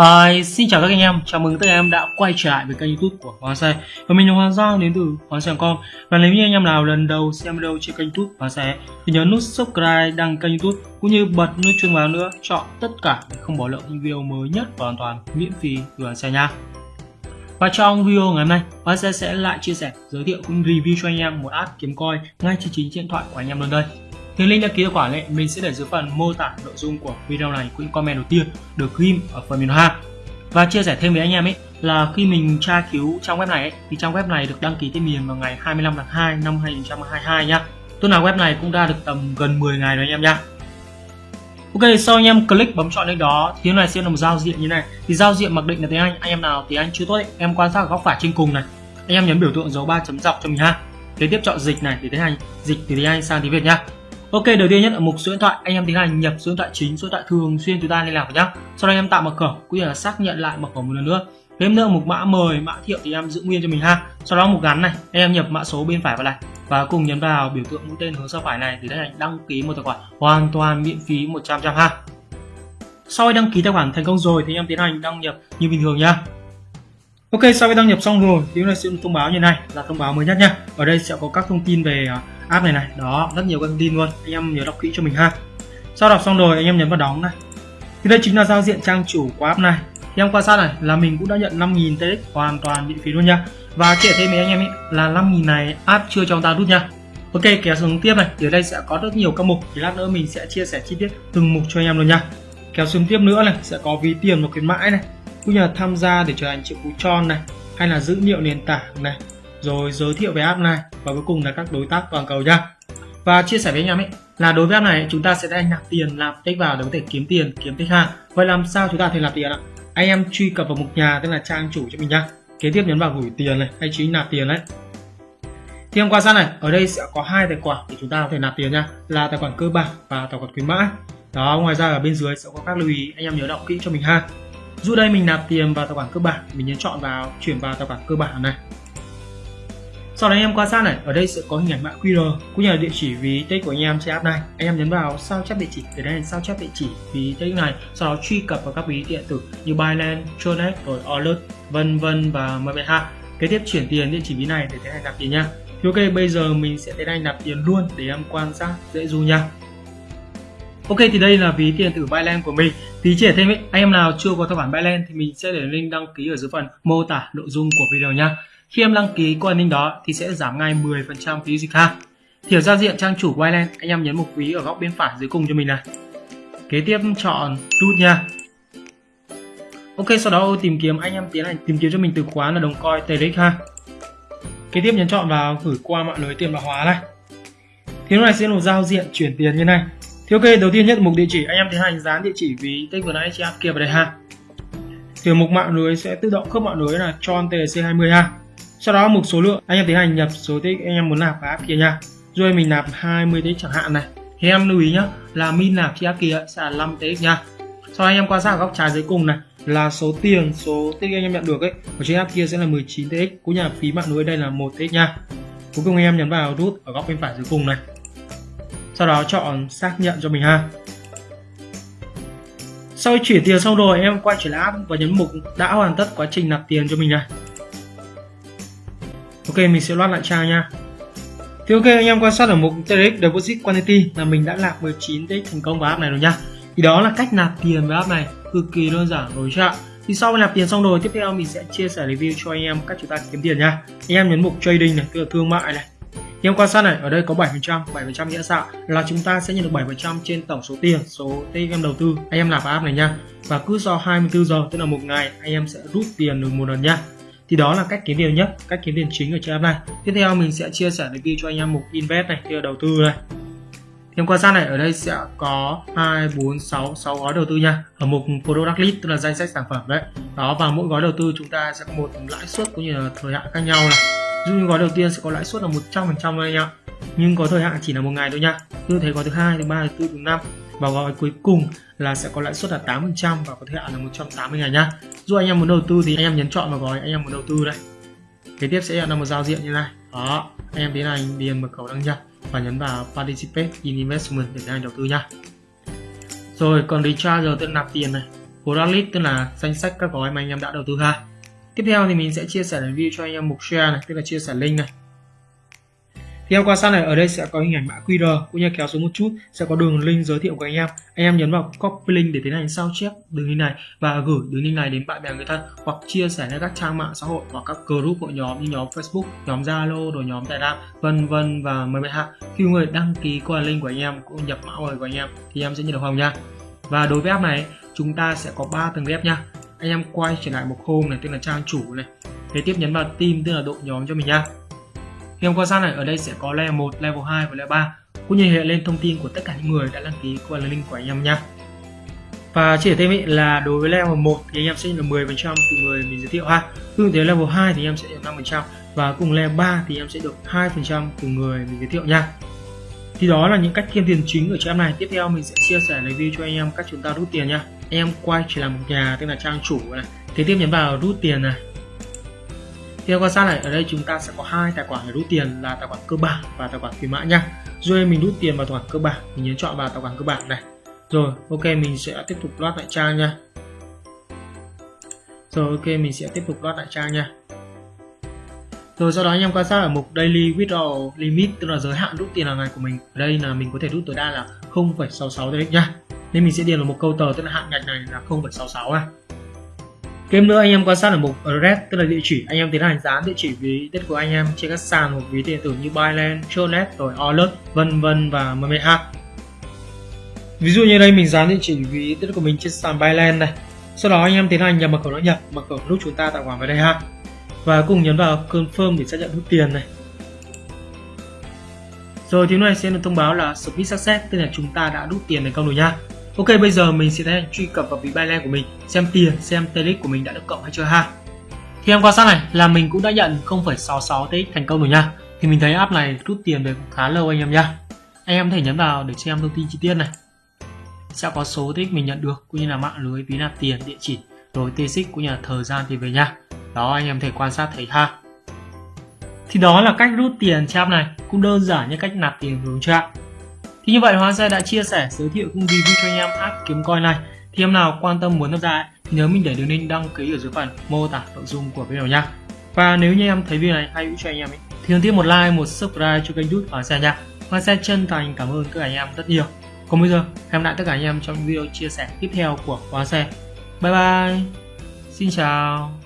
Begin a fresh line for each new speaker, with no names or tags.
Hi, xin chào các anh em, chào mừng tất cả anh em đã quay trở lại với kênh youtube của Hoàng Xe Và mình là Hoàng Giang đến từ Hoàng Xe.com Và nếu như anh em nào lần đầu xem video trên kênh youtube Hoàng Xe Thì nhớ nút subscribe, đăng kênh youtube Cũng như bật nút chuông vào nữa, chọn tất cả để không bỏ lỡ những video mới nhất và hoàn toàn miễn phí từ Hoàng Xe nha. Và trong video ngày hôm nay, Hoàng Xe sẽ lại chia sẻ, giới thiệu cũng review cho anh em một app kiếm coin ngay trên chính điện thoại của anh em luôn đây thì link đăng ký tài khoản ấy, mình sẽ để dưới phần mô tả nội dung của video này cũng comment đầu tiên được ghim ở phần miền ha và chia sẻ thêm với anh em ấy là khi mình tra cứu trang web này ấy, thì trang web này được đăng ký tên miền vào ngày 25 tháng 2 năm 2022 nhá tức là web này cũng đã được tầm gần 10 ngày rồi anh em nhá Ok, sau anh em click bấm chọn link đó thì này sẽ là một giao diện như này. Thì giao diện mặc định là tiếng Anh, anh em nào tiếng Anh chưa tốt ấy, em quan sát ở góc phải trên cùng này. Anh em nhấn biểu tượng dấu ba chấm dọc cho mình ha. Kế tiếp chọn dịch này để tiến hành dịch từ tiếng Anh sang tiếng Việt nhá. Ok, đầu tiên nhất ở mục số điện thoại, anh em tiến hành nhập số điện thoại chính, số điện thoại thường xuyên chúng ta liên lạc với nhá. Sau đó anh em tạo mật khẩu cũng như là xác nhận lại mật khẩu một lần nữa. Thêm nữa mục mã mời, mã thiệu thì em giữ nguyên cho mình ha. Sau đó mục gắn này, anh em nhập mã số bên phải vào này và cùng nhấn vào biểu tượng mũi tên hướng sang phải này thì tiến thành đăng ký một tài khoản hoàn toàn miễn phí 100 trăm ha. Sau khi đăng ký tài khoản thành công rồi thì anh em tiến hành đăng nhập như bình thường nhá. Ok, sau khi đăng nhập xong rồi thì chúng ta sẽ thông báo như này là thông báo mới nhất nhá. Ở đây sẽ có các thông tin về à, app này này. Đó rất nhiều các thông tin luôn. Anh em nhớ đọc kỹ cho mình ha. Sau đọc xong rồi anh em nhấn vào đóng này. Thì đây chính là giao diện trang chủ của app này. Thì em quan sát này là mình cũng đã nhận 5.000 TX hoàn toàn miễn phí luôn nha. Và kể thêm với anh em ý, là 5.000 này app chưa cho ta rút nha. Ok kéo xuống tiếp này. Thì ở đây sẽ có rất nhiều các mục. Thì lát nữa mình sẽ chia sẻ chi tiết từng mục cho anh em luôn nha. Kéo xuống tiếp nữa này sẽ có ví tiền và khuyến mãi này. Cũng như là tham gia để trở thành triệu phú tròn này hay là dữ liệu nền tảng này. Rồi giới thiệu về app này và cuối cùng là các đối tác toàn cầu nha. Và chia sẻ với anh em ấy là đối với app này, chúng ta sẽ đang nạp tiền làm tích vào để có thể kiếm tiền, kiếm tích hàng vậy làm sao chúng ta thể nạp tiền ạ? Anh em truy cập vào mục nhà, tức là trang chủ cho mình nhá kế tiếp nhấn vào gửi tiền này, hay chính nạp tiền đấy. Thì em quan sát này? Ở đây sẽ có hai tài khoản để chúng ta có thể nạp tiền nha. Là tài khoản cơ bản và tài khoản khuyến mãi. Đó, ngoài ra ở bên dưới sẽ có các lưu ý, anh em nhớ đọc kỹ cho mình ha. Dù đây mình nạp tiền vào tài khoản cơ bản, mình nhấn chọn vào, chuyển vào tài khoản cơ bản này sau đó anh em quan sát này ở đây sẽ có hình ảnh mã QR cũng như là địa chỉ ví tích của anh em trên app này. Anh em nhấn vào sao chép địa chỉ để đây sao chép địa chỉ ví tích này sau đó truy cập vào các ví điện tử như Binance, Tronet rồi Alert vân vân và MBH kế tiếp chuyển tiền địa chỉ ví này để tiến hành nạp tiền nha. Thì ok bây giờ mình sẽ tiến hành nạp tiền luôn để em quan sát dễ du nha. Ok thì đây là ví tiền tử Binance của mình. Tí chỉ thêm ấy, anh em nào chưa có tài khoản Binance thì mình sẽ để link đăng ký ở dưới phần mô tả nội dung của video nha khi em đăng ký qua link đó thì sẽ giảm ngay 10% phí dịch ha. Thì ở giao diện trang chủ Binance, anh em nhấn mục ví ở góc bên phải dưới cùng cho mình này. Kế tiếp chọn root nha. Ok, sau đó tìm kiếm anh em tiến hành tìm kiếm cho mình từ khóa là đồng coin TRX ha. Kế tiếp nhấn chọn vào gửi qua mạng lưới tiền mã hóa này. Thì lúc này sẽ một giao diện chuyển tiền như này. Thì ok, đầu tiên nhất mục địa chỉ anh em tiến hành dán địa chỉ ví tích vừa nãy chị áp kia vào đây ha. Thì mục mạng lưới sẽ tự động khớp mạng lưới là tròn TRC20 ha sau đó mục số lượng, anh em tiến hành nhập số tích, anh em muốn nạp vào app kia nha. Rồi mình nạp 20 tích chẳng hạn này. Thì em lưu ý nhá, là min nạp trên app kia sẽ là 5 tích nha. Sau anh em quan sát ở góc trái dưới cùng này, là số tiền, số tích anh em nhận được ấy, ở trên app kia sẽ là 19 tích. Cũng như là phí mạng lưới đây là một tích nha. Cuối cùng anh em nhấn vào rút ở góc bên phải dưới cùng này. Sau đó chọn xác nhận cho mình ha. Sau khi chuyển tiền xong rồi, em quay trở lại app và nhấn mục đã hoàn tất quá trình nạp tiền cho mình này Ok, mình sẽ loát lại trang nha. Thì ok, anh em quan sát ở mục TRX Deposit Quantity là mình đã nạp 19 TX thành công vào app này rồi nha. Thì đó là cách nạp tiền với app này, cực kỳ đơn giản, rồi chưa ạ? Thì sau khi nạp tiền xong rồi, tiếp theo mình sẽ chia sẻ review cho anh em cách chúng ta kiếm tiền nha. Anh em nhấn mục trading này, tức là thương mại này. Anh em quan sát này, ở đây có 7% 7% nghĩa sao là chúng ta sẽ nhận được 7% trên tổng số tiền số tiền em đầu tư. Anh em nạp vào app này nha. Và cứ sau 24 giờ, tức là một ngày, anh em sẽ rút tiền được một lần nha thì đó là cách kiếm tiền nhất cách kiếm tiền chính ở trên app này tiếp theo mình sẽ chia sẻ review cho anh em mục invest này kia đầu tư này. Thêm quan sát này ở đây sẽ có 2, 4, 6, 6 gói đầu tư nha. Ở mục product list tức là danh sách sản phẩm đấy. Đó và mỗi gói đầu tư chúng ta sẽ có một lãi suất cũng như là thời hạn khác nhau này. Ví dụ như gói đầu tiên sẽ có lãi suất là 100% trăm anh ạ. Nhưng có thời hạn chỉ là một ngày thôi nha. Như thế gói thứ hai, thứ ba, thứ tư, thứ năm và gói cuối cùng là sẽ có lãi suất là 8% và có thời hạn là 180 ngày nhá. Dù anh em muốn đầu tư thì anh em nhấn chọn vào gói anh em muốn đầu tư đây. Kế tiếp sẽ là một giao diện như này. Đó, anh em tiến hành điền mật khẩu đăng nhập và nhấn vào Participate in Investment để tiến hành đầu tư nhá. Rồi còn recharge tức là nạp tiền này. Product tức là danh sách các gói mà anh em đã đầu tư ha tiếp theo thì mình sẽ chia sẻ review cho anh em mục share này tức là chia sẻ link này thì em quan sát này, ở đây sẽ có hình ảnh mã QR, cũng như kéo xuống một chút, sẽ có đường link giới thiệu của anh em. Anh em nhấn vào copy link để tiến hành sao chép đường link này và gửi đường link này đến bạn bè người thân hoặc chia sẻ lên các trang mạng xã hội hoặc các group hội nhóm như nhóm Facebook, nhóm Zalo rồi nhóm Telegram, vân vân và mời bạn hạ. Khi người đăng ký qua link của anh em cũng nhập mã mời của anh em thì em sẽ nhận được hồng nha. Và đối với app này, chúng ta sẽ có 3 tầng ghép nha. Anh em quay trở lại một hôm này, tức là trang chủ này. Kế tiếp nhấn vào team, tức là đội nhóm cho mình nha khi em quan sát này ở đây sẽ có level 1, level 2 và level 3 cũng như hiện lên thông tin của tất cả những người đã đăng ký qua link của anh em nha và chỉ thêm ý là đối với level 1 thì anh em sẽ được 10% từ người mình giới thiệu ha. Tương tới level 2 thì em sẽ được 5% và cùng level 3 thì em sẽ được 2% từ người mình giới thiệu nha. Thì đó là những cách kiếm tiền chính ở trang này. Tiếp theo mình sẽ chia sẻ review cho anh em cách chúng ta rút tiền nha. Anh em quay chỉ là một nhà tức là trang chủ này. Thế tiếp nhấn vào rút tiền này theo quan sát này ở đây chúng ta sẽ có hai tài khoản để rút tiền là tài khoản cơ bản và tài khoản khuyến mãi nha. Rồi mình rút tiền vào tài khoản cơ bản mình nhấn chọn vào tài khoản cơ bản này. Rồi ok mình sẽ tiếp tục loát lại trang nha. Rồi ok mình sẽ tiếp tục loát lại trang nha. Rồi sau đó anh em quan sát ở mục daily withdrawal limit tức là giới hạn rút tiền hàng ngày của mình ở đây là mình có thể rút tối đa là 0,66 đấy nhá. Nên mình sẽ điền vào một câu tờ tức là hạn ngạch này là 0,66 này. Thêm nữa anh em quan sát ở mục address tức là địa chỉ anh em tiến hành dán địa chỉ ví tết của anh em trên các sàn hoặc ví điện tử như Binance, Tronet, rồi Alert, vân vân và MMH. Ví dụ như đây mình dán địa chỉ ví tết của mình trên sàn Binance này. Sau đó anh em tiến hành nhập mật khẩu đăng nhập, mật khẩu lúc chúng ta tạo khoản vào đây ha. Và cùng nhấn vào confirm để xác nhận rút tiền này. Rồi thì này sẽ được thông báo là Submit Success tức là chúng ta đã rút tiền thành công rồi nha. Ok bây giờ mình sẽ truy cập vào ví Binance của mình xem tiền xem TX của mình đã được cộng hay chưa ha. Thì em quan sát này là mình cũng đã nhận 0,66 TX thành công rồi nha. Thì mình thấy app này rút tiền được khá lâu anh em nha. Anh em có thể nhấn vào để xem thông tin chi tiết này. Sẽ có số TX mình nhận được cũng như là mạng lưới ví nạp tiền, địa chỉ, rồi TX cũng như là thời gian thì về nha. Đó anh em thể quan sát thấy ha. Thì đó là cách rút tiền trên app này, cũng đơn giản như cách nạp tiền đúng chưa ạ? Thì như vậy Hoa Xe đã chia sẻ giới thiệu cũng review cho anh em app kiếm coin này. Thì em nào quan tâm muốn tham gia thì nhớ mình để đường link đăng ký ở dưới phần mô tả nội dung của video nha. Và nếu như em thấy video này hay hữu cho anh em ấy, thì đừng tiếp một like, một subscribe cho kênh YouTube Hoàng Xe nha. Hoa Xe chân thành cảm ơn các anh em rất nhiều. Còn bây giờ, hẹn lại tất cả anh em trong video chia sẻ tiếp theo của Hoa Xe. Bye bye. Xin chào.